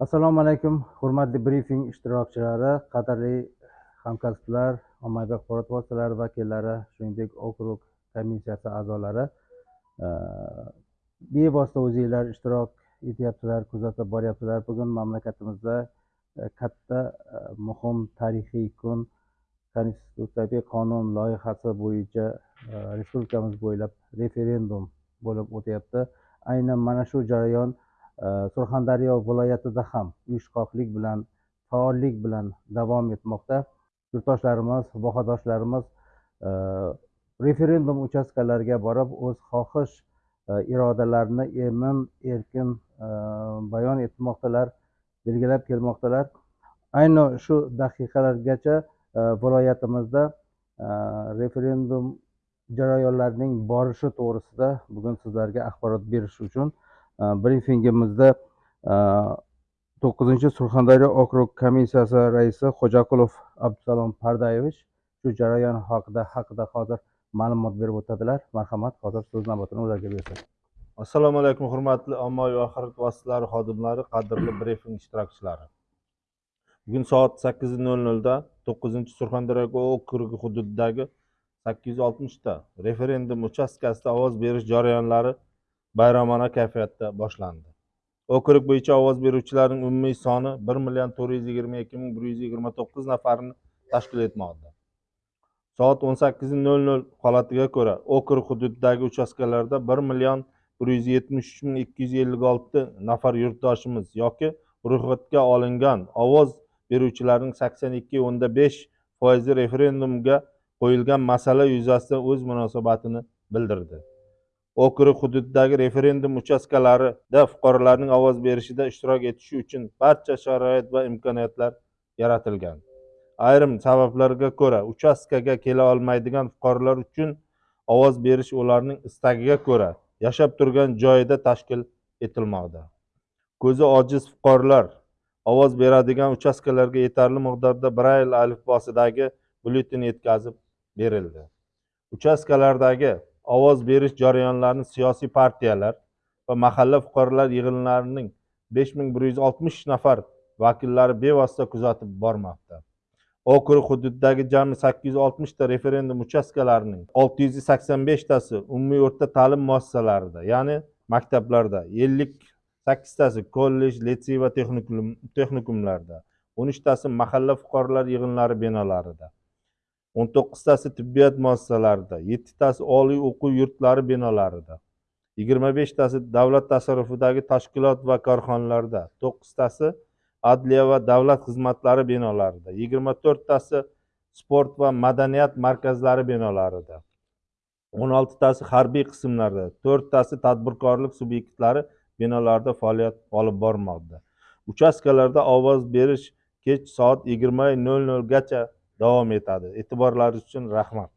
assalomu alaykum hurmatli brifing ishtirokchilari qadrli hamkasblar ommaviy axborot vositalari vakillari shuningdek okrug komissiyasi a'zolari. Bevosita o'zinglar ishtirok etyapsizlar kuzatib boryapsizlar bugun mamlakatimizda e, katta e, muhim tarixiy kun. Konstitutsiyaviy qonun loyihasi bo'yicha e, respublikamiz bo'ylab referendum bo'lib o'tyapti. Aynan mana shu jarayon Э, surxondaryo viloyatida ham uyushqoqlik bilan faollik bilan davom etmoqda. Yurtdoshlarimiz vohadoshlarimiz e, referendum uchastkalariga borib o'z xohish e, irodalarini emin erkin e, bayon etmoqdalar belgilab kelmoqdalar. Ayni shu daqiqalargacha viloyatimizda referendum jarayonlarining borishi to'g'risida bugun sizlarga axborot berish uchun brifingimizda to'qqizinchi surxondaryo okrug komissiyasi raisi xo'jaqulov abdusalom pardayevich shu jarayon haqida haqida hozir ma'lumot berib o'tadilar marhamat hozir so'z navbatini ularga bersak assalomu alaykum hurmatli ommaviy axborot vositalari xodimlari qadrli brifing ishtirokchilari bugun soat sakkiz nol nolda to'qqizinchi surxondaryo okrugi hududidagi sakkiz yuz oltmishta referendum uchastkasida ovoz berish jarayonlari bayramona kayfiyatda boshlandi. Okrug bo'yicha ovoz beruvchilarning umumiy soni bir million to'rt yuz yigirma ikki ming bir yuz yigirma to'qqiz nafarni tashkil etmoqda. Soat o'n sakkiz nol nol holatiga ko'ra okrug hududidagi uchastkalarda bir million bir yuz yetmish uch ming ikki yuz ellik olti nafar yurtdoshimiz yoki ro'yxatga olingan ovoz beruvchilarning sakson ikki o'nda besh foizi referendumga qo'yilgan masala yuzasidan o'z munosabatini bildirdi. Okrug hududidagi referendum uchastkalarida fuqarolarning ovoz berishida ishtirok etishi uchun barcha sharoit va imkoniyatlar yaratilgan. Ayrim sabablarga ko'ra uchastkaga kela olmaydigan fuqarolar uchun ovoz berish ularning istagiga ko'ra yashab turgan joyida tashkil etilmoqda. Ko'zi ojiz fuqarolar ovoz beradigan uchastkalarga yetarli miqdorda brayl alifbosidagi byulleten yetkazib berildi. Uchastkalardagi ovoz berish jarayonlarini siyosiy partiyalar va mahalla fuqarolar yig'inlarining besh ming bir yuz oltmish nafar vakillari bevosita kuzatib bormoqda. Okrug hududidagi jami sakkiz yuz oltmishta referendum uchastkalarining olti yuz sakson beshtasi umumiy o'rta ta'lim muassasalarida ya'ni maktablarda ellik sakkiztasi kollej litsey va texnikumlarda o'n uchtasi mahalla fuqarolar yig'inlari binolarida o'n to'qqiztasi tibbiyot muassasalarida yettitasi oliy o'quv yurtlari binolarida yigirma beshtasi davlat tasarrufidagi tashkilot va korxonalarda to'qqiztasi adliya va davlat xizmatlari binolarida yigirma to'rttasi sport va madaniyat markazlari binolarida o'n oltitasi harbiy qismlarda to'rttasi tadbirkorlik subyektlari binolarida faoliyat olib bormoqda. Uchastkalarda ovoz berish kech soat yigirma nol nolgacha davom etadi. E'tiborlaringiz uchun rahmat.